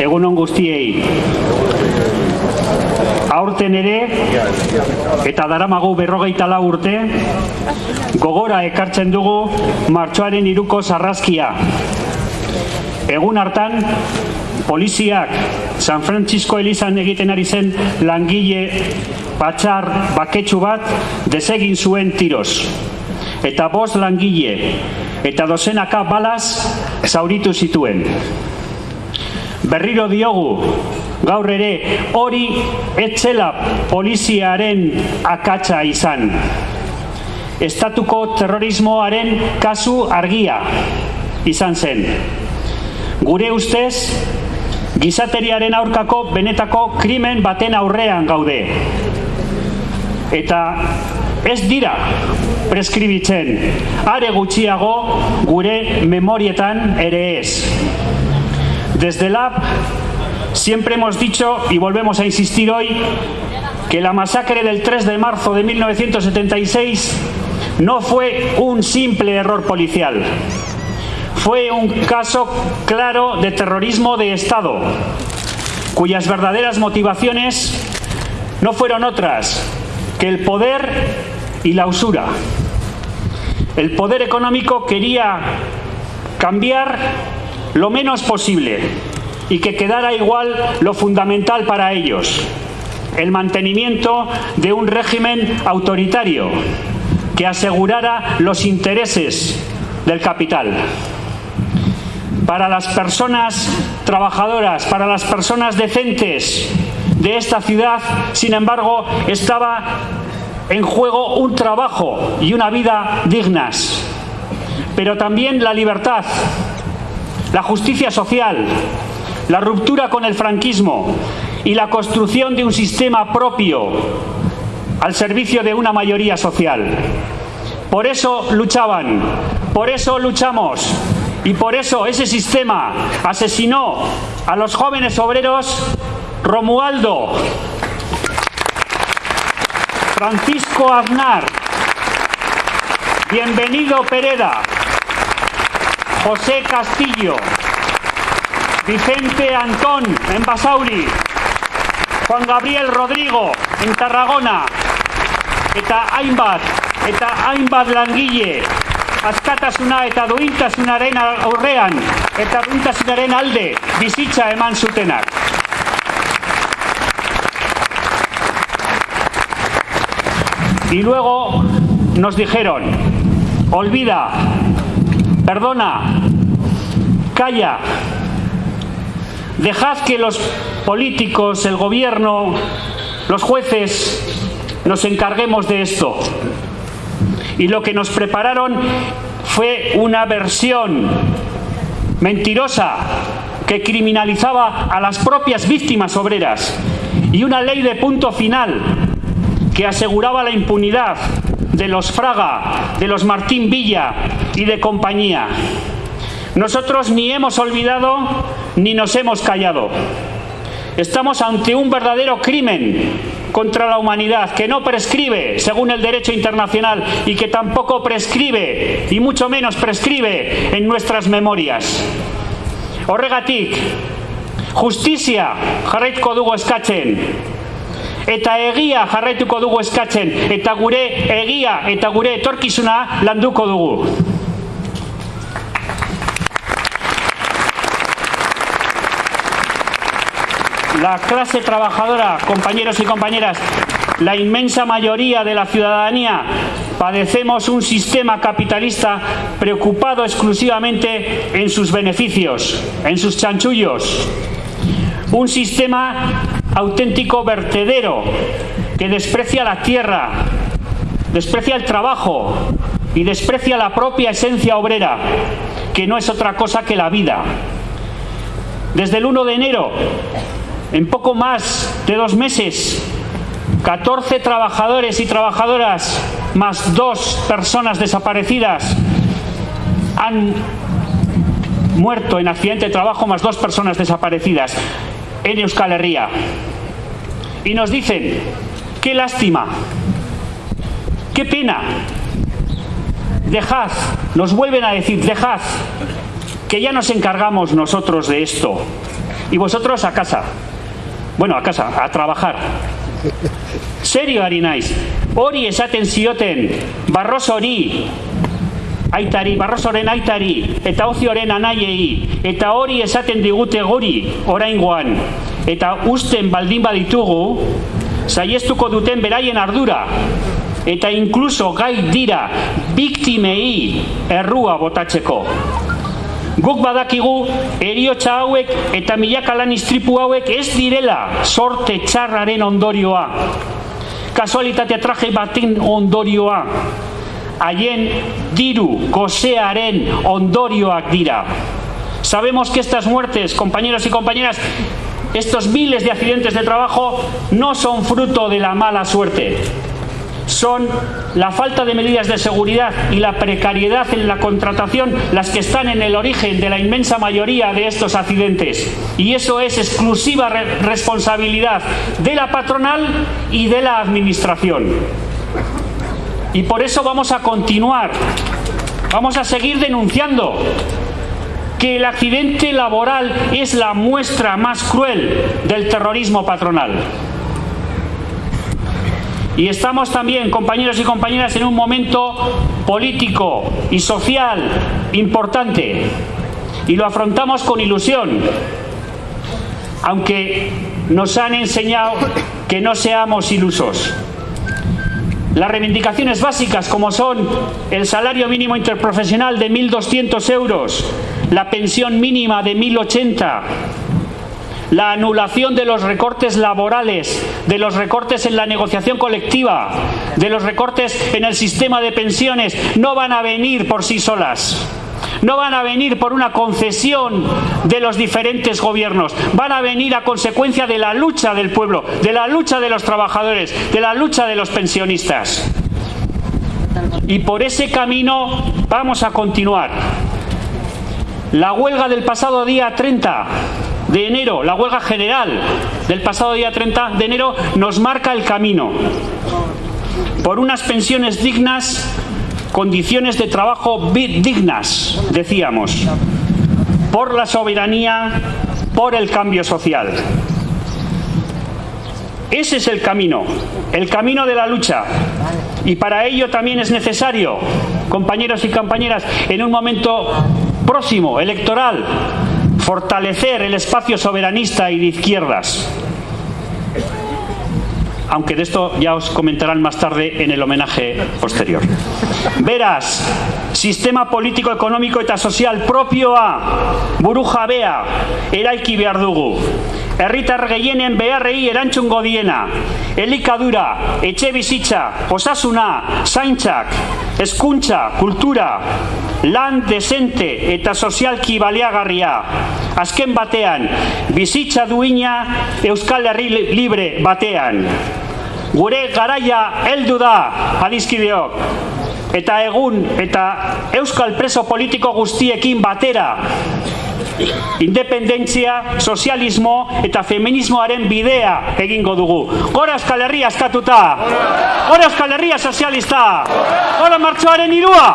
Egunon guztiei. Aurten ere, eta daramagu berrogeita lau urte, gogora ekartzen dugu martxoaren iruko sarrazkia. Egun hartan, poliziak San Francisco Elizan egiten ari zen langile patxar baketsu bat desegin zuen tiroz. Eta bost langile eta dozenaka balaz zauritu zituen. Berriro diogu, gaur ere hori etzela poliziaren akatsa izan. Estatuko terrorismoaren kasu argia izan zen. Gure ustez, gizateriaren aurkako benetako krimen baten aurrean gaude. Eta ez dira preskribitzen, are gutxiago gure memorietan ere ez. Desde LAB siempre hemos dicho y volvemos a insistir hoy que la masacre del 3 de marzo de 1976 no fue un simple error policial. Fue un caso claro de terrorismo de Estado, cuyas verdaderas motivaciones no fueron otras que el poder y la usura. El poder económico quería cambiar lo menos posible y que quedara igual lo fundamental para ellos, el mantenimiento de un régimen autoritario que asegurara los intereses del capital. Para las personas trabajadoras, para las personas decentes de esta ciudad, sin embargo, estaba en juego un trabajo y una vida dignas, pero también la libertad, la justicia social, la ruptura con el franquismo y la construcción de un sistema propio al servicio de una mayoría social. Por eso luchaban, por eso luchamos y por eso ese sistema asesinó a los jóvenes obreros Romualdo, Francisco Aznar, Bienvenido Pereda, José Castillo, Vicente Antón en Basauri, Juan Gabriel Rodrigo en Tarragona, eta hainbat, eta hainbat langile, askatasuna eta duintasunaren aurrean, eta duintasunaren alde bizitza eman zutenak. Y luego nos dijeron, olvida, perdona, calla, dejad que los políticos, el gobierno, los jueces nos encarguemos de esto. Y lo que nos prepararon fue una versión mentirosa que criminalizaba a las propias víctimas obreras y una ley de punto final que aseguraba la impunidad de los Fraga, de los Martín Villa y de compañía. Nosotros ni hemos olvidado ni nos hemos callado. Estamos ante un verdadero crimen contra la humanidad que no prescribe según el derecho internacional y que tampoco prescribe y mucho menos prescribe en nuestras memorias. Horregatik, justizia jarraituko dugu eta egia jarraituko dugu eskatzen, eta gure egia eta gure etorkizuna landuko dugu. La clase trabajadora, compañeros y compañeras, la inmensa mayoría de la ciudadanía padecemos un sistema capitalista preocupado exclusivamente en sus beneficios, en sus chanchullos. Un sistema auténtico vertedero que desprecia la tierra, desprecia el trabajo y desprecia la propia esencia obrera, que no es otra cosa que la vida. Desde el 1 de enero, en poco más de dos meses, 14 trabajadores y trabajadoras más dos personas desaparecidas han muerto en accidente de trabajo más dos personas desaparecidas en Euskal Herria. Y nos dicen, qué lástima, qué pena, dejad, nos vuelven a decir, dejad que ya nos encargamos nosotros de esto. Y vosotros a casa. Bueno, a casa, a trabajar. Serio ari naiz. Hori esaten zioten Barrosori, aitari, Barrosoren aitari eta Ozioren anaiei eta hori esaten digute gori oraingoan eta usten baldin baditugu saiestuko duten beraien ardura eta inkluso gai dira biktimei errua botatzeko. Guk badakigu eriotza hauek eta milaka lan istripu hauek ez direla sorte txarraren ondorioa. Kasualitatea traje batin ondorioa. Haien diru gosearen ondorioak dira. Sabemos que estas muertes, compañeros y compañeras, estos miles de accidentes de trabajo no son fruto de la mala suerte son la falta de medidas de seguridad y la precariedad en la contratación las que están en el origen de la inmensa mayoría de estos accidentes. Y eso es exclusiva re responsabilidad de la patronal y de la administración. Y por eso vamos a continuar, vamos a seguir denunciando que el accidente laboral es la muestra más cruel del terrorismo patronal. Y estamos también, compañeros y compañeras, en un momento político y social importante. Y lo afrontamos con ilusión, aunque nos han enseñado que no seamos ilusos. Las reivindicaciones básicas como son el salario mínimo interprofesional de 1.200 euros, la pensión mínima de 1.080, la anulación de los recortes laborales, de los recortes en la negociación colectiva, de los recortes en el sistema de pensiones, no van a venir por sí solas. No van a venir por una concesión de los diferentes gobiernos, van a venir a consecuencia de la lucha del pueblo, de la lucha de los trabajadores, de la lucha de los pensionistas. Y por ese camino vamos a continuar. La huelga del pasado día 30 de enero, la huelga general del pasado día 30 de enero, nos marca el camino. Por unas pensiones dignas, condiciones de trabajo dignas, decíamos. Por la soberanía, por el cambio social. Ese es el camino, el camino de la lucha. Y para ello también es necesario, compañeros y compañeras, en un momento próximo, electoral, fortalecer el espacio soberanista y de izquierdas. Aunque de esto ya os comentarán más tarde en el homenaje posterior. Beraz, sistema politiko ekonomiko eta sozial propioa burujabea eraiki behar dugu. Herritar gehienen beharrei erantzungo diena. Elikadura, etxe bizitza, osasuna, zaintzak, hezkuntza, kultura, lan desente eta sozialki baliagarria. Azken batean, bizitza duina Euskal Herri libre batean. Gure garaia heldu da, adizkideok. Eta egun eta Euskal preso politiko guztiekin batera independentzia, sozialismo eta feminismoaren bidea egingo dugu. Gora Euskal Herria askatuta! Gora Euskal Herria sozialista! Gora martxoaren irua!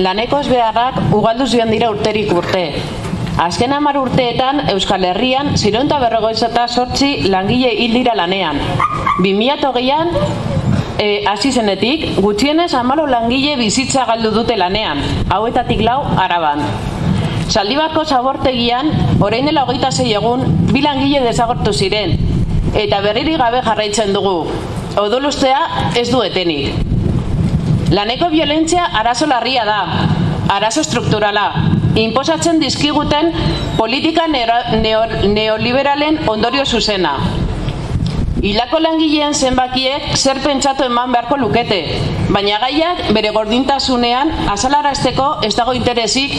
Laneko beharrak ugalduz joan dira urterik urte. Azken hamar urteetan Euskal Herrian zironta berrogoizata sortzi langile hil dira lanean. 2008an e, hasi zenetik, gutxienez amalo langile bizitza galdu dute lanean, hauetatik lau araban. Zaldibarko zabortegian, orain dela hogeita zei egun, bi langile desagortu ziren, eta berriri gabe jarraitzen dugu. Odolustea ez du etenik. Laneko violentzia arazo larria da, arazo strukturala, inposatzen dizkiguten politika neoliberalen ondorio zuzena. Hilako langileen zenbakiek zer pentsatu eman beharko lukete, baina gaiak bere gordintasunean azalarazteko ez dago interesik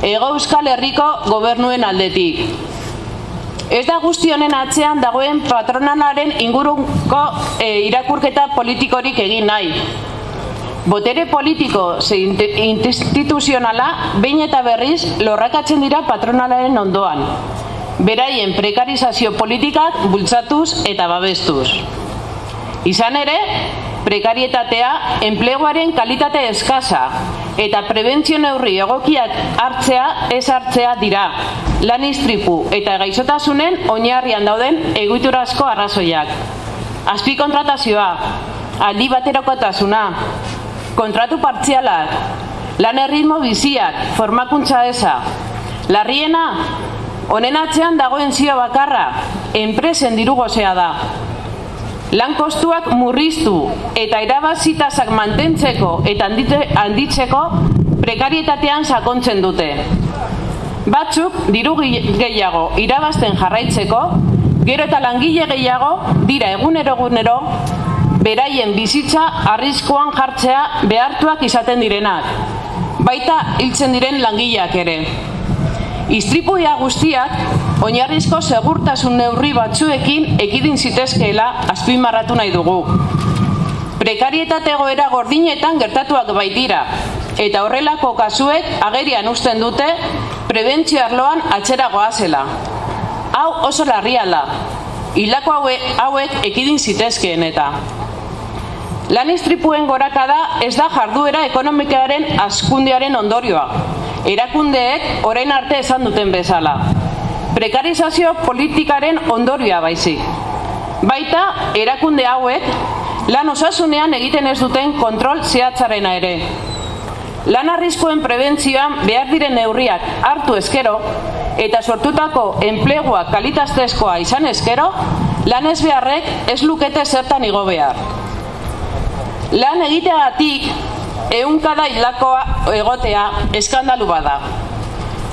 ego euskal herriko gobernuen aldetik. Ez da guzti honen atzean dagoen patronalaren inguruko e, irakurketa politikorik egin nahi. Botere politiko ze instituzionala behin eta berriz lorrakatzen dira patronalaren ondoan beraien prekarizazio politikak bultzatuz eta babestuz. Izan ere, prekarietatea enpleguaren kalitate eskasa eta prebentzio neurri egokiak hartzea ez hartzea dira. Lan istripu eta gaixotasunen oinarrian dauden eguiturazko arrazoiak. Azpi kontratazioa, aldi baterokotasuna, kontratu partzialak, lan erritmo biziak, formakuntza eza. Larriena, Honen atzean dagoen zio bakarra, enpresen dirugozea da. Lan kostuak murriztu eta erabazitazak mantentzeko eta handitzeko prekarietatean sakontzen dute. Batzuk diru gehiago irabazten jarraitzeko, gero eta langile gehiago dira egunero egunero beraien bizitza arriskoan jartzea behartuak izaten direnak. Baita hiltzen diren langileak ere. Istripuia guztiak oinarrizko segurtasun neurri batzuekin ekidin zitezkeela azpimarratu nahi dugu. Prekarietate goera gordinetan gertatuak baitira, eta horrelako kasuek agerian usten dute prebentzio arloan atzera goazela. Hau oso larriala, hilako hauek ekidin zitezkeen eta. Lan istripuen gorakada ez da jarduera ekonomikaren askundiaren ondorioa, erakundeek orain arte esan duten bezala. Prekarizazio politikaren ondorioa baizik. Baita, erakunde hauek lan osasunean egiten ez duten kontrol zehatzarena ere. Lan arriskoen prebentzioan behar diren neurriak hartu eskero eta sortutako enplegua kalitaztezkoa izan eskero, lan ez beharrek ez lukete zertan igo behar. Lan egiteagatik eunkada hilakoa egotea eskandalu bada.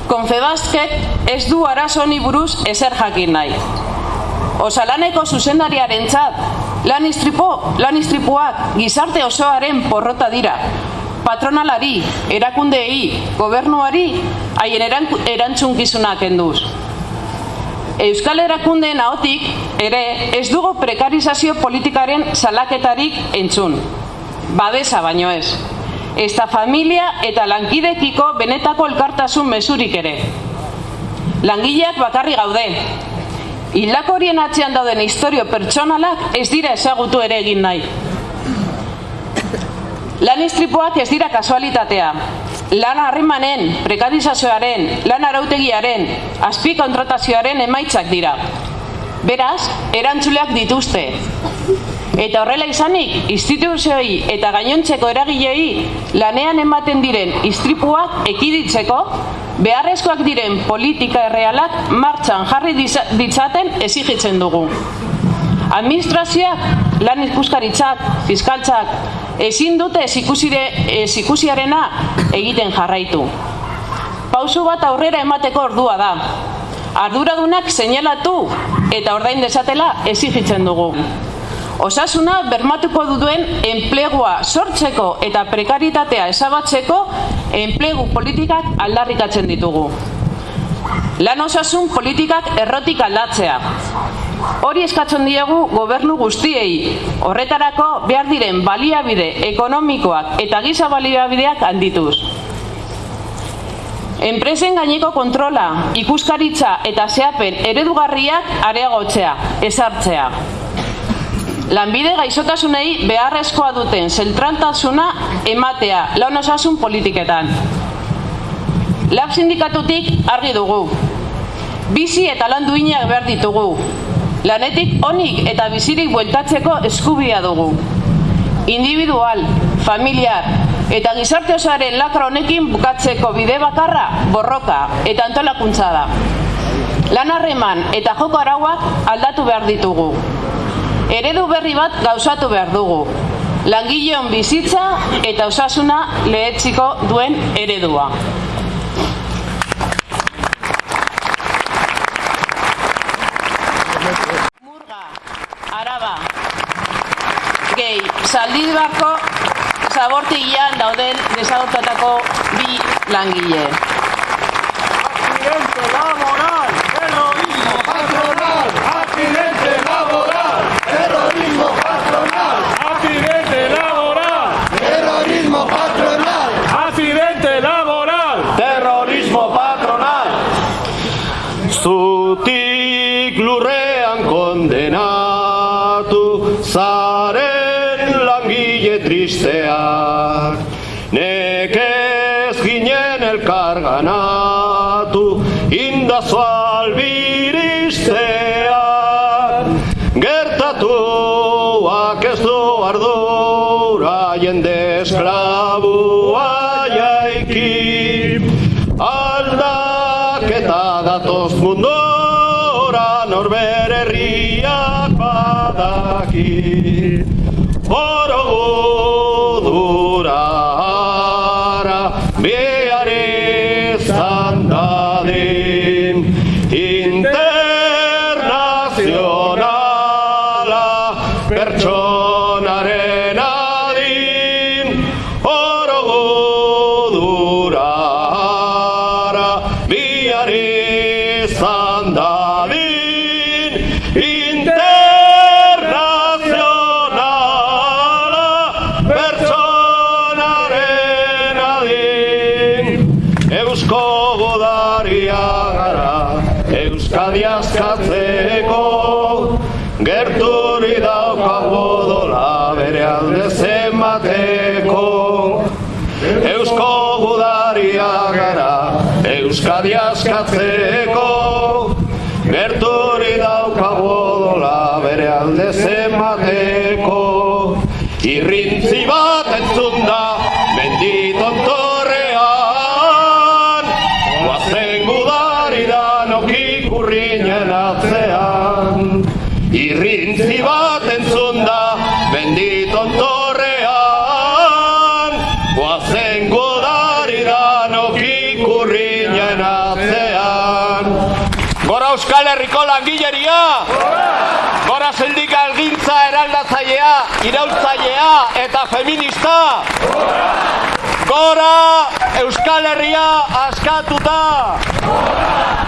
Konfebasket ez du arazoni buruz ezer jakin nahi. Osalaneko zuzendariaren txat, lan, istripo, lan istripuak gizarte osoaren porrota dira. Patronalari, erakundeei, gobernuari, haien erantzunkizunak enduz. Euskal erakundeen ahotik ere ez dugu prekarizazio politikaren salaketarik entzun. Babesa baino ez ezta familia eta lankidekiko benetako elkartasun mesurik ere. Langileak bakarri gaude. Hilako horien atzean dauden historio pertsonalak ez dira ezagutu ere egin nahi. Lan istripoak ez dira kasualitatea. Lan harrimanen, prekarizazioaren, lan arautegiaren, azpi kontratazioaren emaitzak dira. Beraz, erantzuleak dituzte. Eta horrela izanik, instituzioi eta gainontzeko eragilei lanean ematen diren istripuak ekiditzeko, beharrezkoak diren politika errealak martxan jarri ditzaten ezigitzen dugu. Administrazioak, lan ikuskaritzak, fiskaltzak, ezin dute ezikusiarena egiten jarraitu. Pausu bat aurrera emateko ordua da. Arduradunak seinalatu eta ordain desatela ezigitzen dugu. Osasuna bermatuko duen enplegua sortzeko eta prekaritatea esabatzeko enplegu politikak aldarrikatzen ditugu. Lan osasun politikak errotik aldatzea. Hori eskatzen diegu gobernu guztiei, horretarako behar diren baliabide ekonomikoak eta giza baliabideak handituz. Enpresen gaineko kontrola, ikuskaritza eta zehapen eredugarriak areagotzea, ezartzea. lanbide gaixotasunei beharrezkoa duten zentraltasuna ematea lan osasun politiketan. Lab sindikatutik argi dugu. Bizi eta lan duinak behar ditugu. Lanetik onik eta bizirik bueltatzeko eskubia dugu. Individual, familiar eta gizarte osaren lakra honekin bukatzeko bide bakarra borroka eta antolakuntza da. Lan harreman eta joko arauak aldatu behar ditugu. Eredu berri bat gauzatu behar dugu. Langileon bizitza eta osasuna lehetziko duen eredua. Murga, Araba, gehi, zaldibarko zabortigian dauden desagotatako bi langile. Nekez ginen elkarganatu indazu albiristeak Gertatuak ez du ardura jende esklabua jaiki Aldaketa datoz mundora norbere herriak badaki Stradias Cathe Euskal Herriko langileria! Gora sindika elgintza eraldatzailea, irautzailea eta feminista! Gora Euskal Herria askatuta! Gora!